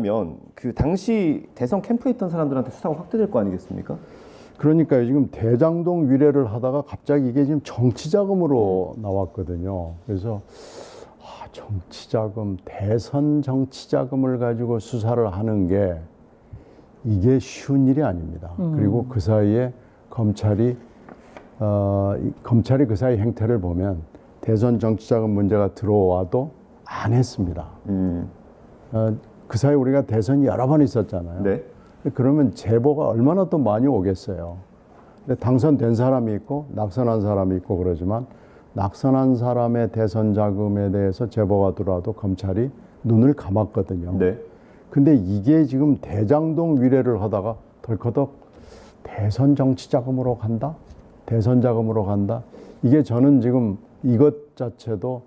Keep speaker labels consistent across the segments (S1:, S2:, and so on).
S1: 그렇다면 그 당시 대선 캠프에 있던 사람들한테 수사가 확대될 거 아니겠습니까?
S2: 그러니까요. 지금 대장동 위례를 하다가 갑자기 이게 지금 정치 자금으로 나왔거든요. 그래서 아, 정치 자금, 대선 정치 자금을 가지고 수사를 하는 게 이게 쉬운 일이 아닙니다. 그리고 그 사이에 검찰이 어, 이 검찰이 그 사이 행태를 보면 대선 정치 자금 문제가 들어와도 안 했습니다.
S1: 음,
S2: 어, 그 사이 우리가 대선이 여러 번 있었잖아요.
S1: 네.
S2: 그러면 제보가 얼마나 또 많이 오겠어요. 근데 당선된 사람이 있고 낙선한 사람이 있고 그러지만 낙선한 사람의 대선 자금에 대해서 제보가 들어와도 검찰이 눈을 감았거든요.
S1: 네.
S2: 근데 이게 지금 대장동 위례를 하다가 덜커덕 대선 정치 자금으로 간다? 대선 자금으로 간다? 이게 저는 지금 이것 자체도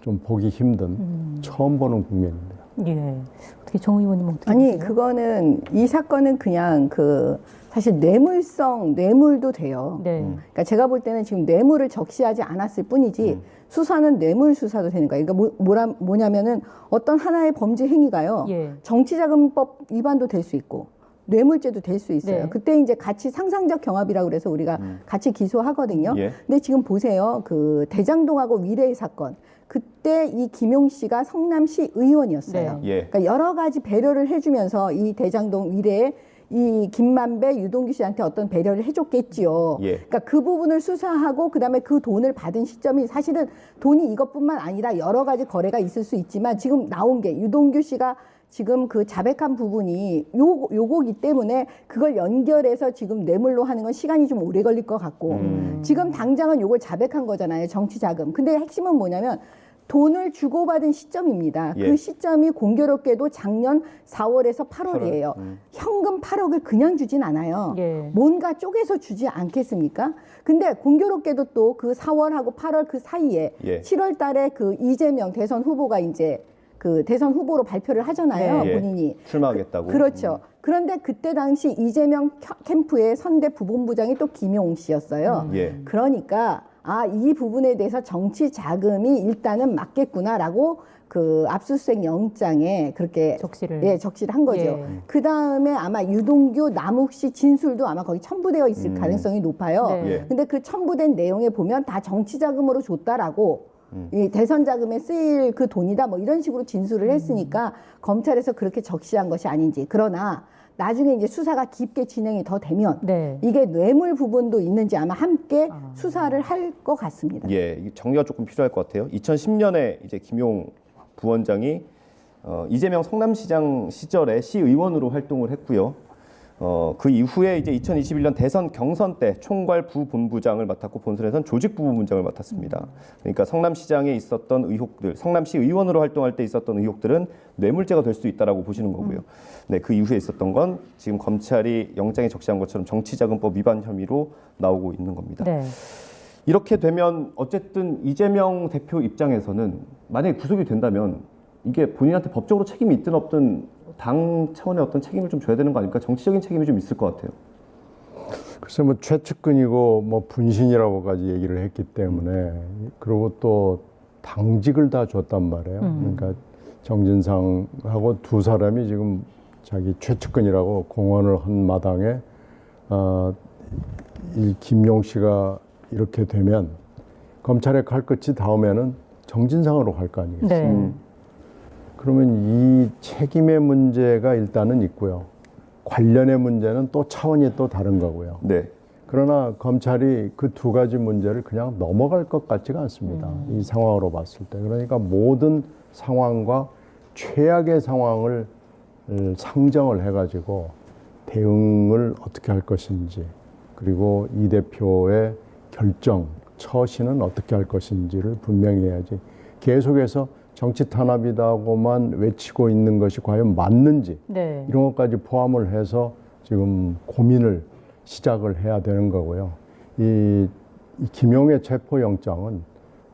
S2: 좀 보기 힘든 처음 보는 국면입니다.
S3: 예. 어떻게 정 의원님 어떻게
S4: 아니
S3: 보세요?
S4: 그거는 이 사건은 그냥 그 사실 뇌물성 뇌물도 돼요.
S3: 네.
S4: 그러니까 제가 볼 때는 지금 뇌물을 적시하지 않았을 뿐이지 수사는 뇌물 수사도 되는 거예요. 그러니까 뭐, 뭐라, 뭐냐면은 어떤 하나의 범죄 행위가요.
S3: 예.
S4: 정치자금법 위반도 될 수 있고 뇌물죄도 될 수 있어요.
S3: 네.
S4: 그때 이제 같이 상상적 경합이라고 그래서 우리가 같이 기소하거든요.
S1: 예.
S4: 근데 지금 보세요. 그 대장동하고 위례 사건. 그때 이 김용 씨가 성남시 의원이었어요.
S3: 네.
S1: 예.
S4: 그러니까 여러 가지 배려를 해주면서 이 대장동 위례에 이 김만배, 유동규 씨한테 어떤 배려를 해줬겠지요.
S1: 예.
S4: 그러니까 그 부분을 수사하고 그다음에 그 돈을 받은 시점이 사실은 돈이 이것뿐만 아니라 여러 가지 거래가 있을 수 있지만 지금 나온 게 유동규 씨가 지금 그 자백한 부분이 요 요거기 때문에 그걸 연결해서 지금 뇌물로 하는 건 시간이 좀 오래 걸릴 것 같고
S1: 음.
S4: 지금 당장은 요걸 자백한 거잖아요 정치 자금. 근데 핵심은 뭐냐면 돈을 주고받은 시점입니다.
S1: 예.
S4: 그 시점이 공교롭게도 작년 4월에서 8월이에요.
S1: 음.
S4: 현금 8억을 그냥 주진 않아요.
S3: 예.
S4: 뭔가 쪼개서 주지 않겠습니까? 근데 공교롭게도 또 그 4월하고 8월 그 사이에
S1: 예.
S4: 7월 달에 그 이재명 대선 후보가 이제 그 대선 후보로 발표를 하잖아요.
S1: 예.
S4: 본인이.
S1: 출마하겠다고.
S4: 그렇죠. 그런데 그때 당시 이재명 켜- 캠프의 선대 부본부장이 또 김용 씨였어요.
S1: 예.
S4: 그러니까 아 이 부분에 대해서 정치 자금이 일단은 맞겠구나라고 그 압수수색 영장에 그렇게
S3: 적시를.
S4: 예 적시를 한 거죠.
S3: 예.
S4: 그 다음에 아마 유동규 남욱 씨 진술도 아마 거기 첨부되어 있을
S1: 음.
S4: 가능성이 높아요.
S3: 네.
S1: 예.
S4: 근데 그 첨부된 내용에 보면 다 정치 자금으로 줬다라고
S1: 음.
S4: 이 대선 자금에 쓰일 그 돈이다 뭐 이런 식으로 진술을 했으니까 검찰에서 그렇게 적시한 것이 아닌지 그러나 나중에 이제 수사가 깊게 진행이 더 되면
S3: 네.
S4: 이게 뇌물 부분도 있는지 아마 함께
S3: 아.
S4: 수사를 할 것 같습니다.
S1: 예, 정리가 조금 필요할 것 같아요. 2010년에 이제 김용 부원장이 어, 이재명 성남시장 시절에 시의원으로 활동을 했고요. 어, 그 이후에 이제 2021년 대선 경선 때 총괄 부본부장을 맡았고 본선에선 조직 부본부장을 맡았습니다. 그러니까 성남시장에 있었던 의혹들, 성남시 의원으로 활동할 때 있었던 의혹들은 뇌물죄가 될 수 있다라고 보시는 거고요. 네, 그 이후에 있었던 건 지금 검찰이 영장에 적시한 것처럼 정치자금법 위반 혐의로 나오고 있는 겁니다.
S3: 네.
S1: 이렇게 되면 어쨌든 이재명 대표 입장에서는 만약에 구속이 된다면 이게 본인한테 법적으로 책임이 있든 없든 당 차원의 어떤 책임을 좀 줘야 되는 거 아닙니까? 정치적인 책임이 좀 있을 것 같아요.
S2: 글쎄 뭐 최측근이고 뭐 분신이라고까지 얘기를 했기 때문에 그리고 또 당직을 다 줬단 말이에요. 그러니까 정진상하고 두 사람이 지금 자기 최측근이라고 공언을 한 마당에 어, 이 김용 씨가 이렇게 되면 검찰의 칼끝이 다음에는 정진상으로 갈 거 아니겠어요?
S3: 네.
S1: 음.
S2: 그러면 이 책임의 문제가 일단은 있고요. 관련의 문제는 또 차원이 또 다른 거고요.
S1: 네.
S2: 그러나 검찰이 그 두 가지 문제를 그냥 넘어갈 것 같지가 않습니다. 이 상황으로 봤을 때. 그러니까 모든 상황과 최악의 상황을 을 상정을 해가지고 대응을 어떻게 할 것인지 그리고 이 대표의 결정, 처신은 어떻게 할 것인지를 분명히 해야지 계속해서 정치 탄압이다고만 외치고 있는 것이 과연 맞는지
S3: 네.
S2: 이런 것까지 포함을 해서 지금 고민을 시작을 해야 되는 거고요. 이, 이 김용의 체포영장은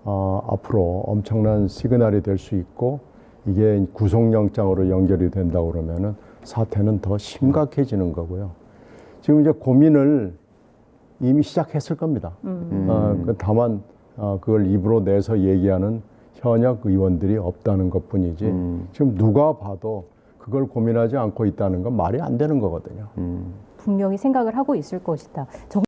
S2: 어, 앞으로 엄청난 시그널이 될 수 있고 이게 구속영장으로 연결이 된다 그러면은 사태는 더 심각해지는 거고요. 지금 이제 고민을 이미 시작했을 겁니다.
S3: 음.
S2: 어, 그 다만 어, 그걸 입으로 내서 얘기하는 현역 의원들이 없다는 것 뿐이지
S1: 음.
S2: 지금 누가 봐도 그걸 고민하지 않고 있다는 건 말이 안 되는 거거든요.
S3: 분명히 생각을 하고 있을 것이다. 정-